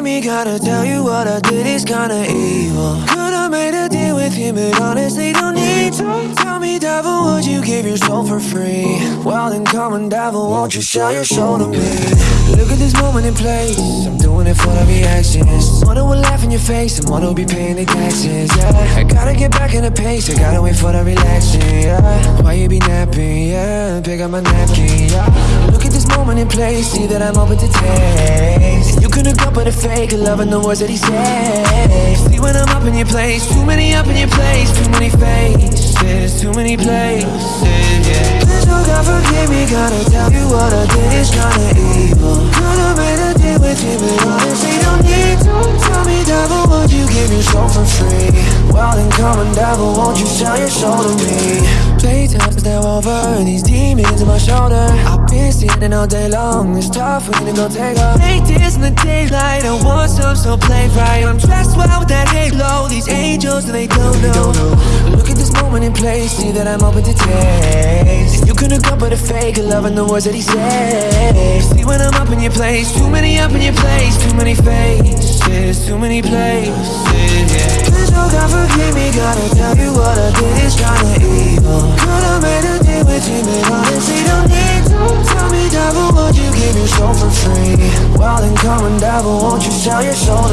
me, gotta tell you what I did is kinda evil. Could've made a deal with him, but honestly don't need to. Tell me, devil, would you give your soul for free? Well, then come on, devil, won't you sell your soul to me? Look at this moment in place. I'm doing it for the reactions. Someone who will laugh in your face, someone who'll be paying the taxes. Yeah, I gotta get back in the pace. I gotta wait for the relaxing. Yeah, why you be napping? Yeah, pick up my napkin. Yeah, look at moment in place. See that I'm open to taste. You couldn't go but a fake, loving the words that he says. See when I'm up in your place, too many up in your place, too many faces, too many places. Yeah. Please, oh God, forgive me, gotta tell you what I did is kinda evil. Could've made a deal with you, but honestly don't need Come on, devil, won't you sell your soul to me? Playtime's now over, these demons on my shoulder. I've been sitting all day long, it's tough when you go take off. Take this in the daylight, I want some, so play right. I'm dressed well with that halo, these angels, and they don't know. Look at this moment in place, see that I'm open to taste. You couldn't go but a fake, loving the words that he says. See when I'm up in your place, too many up in your place, too many faces, too many places. Yeah. God, forgive me, gotta tell you what I did is kinda evil. Could've made a deal with you, but honestly don't need to. Tell me, devil, would you give your soul for free? Well, then come on, devil, won't you sell your soul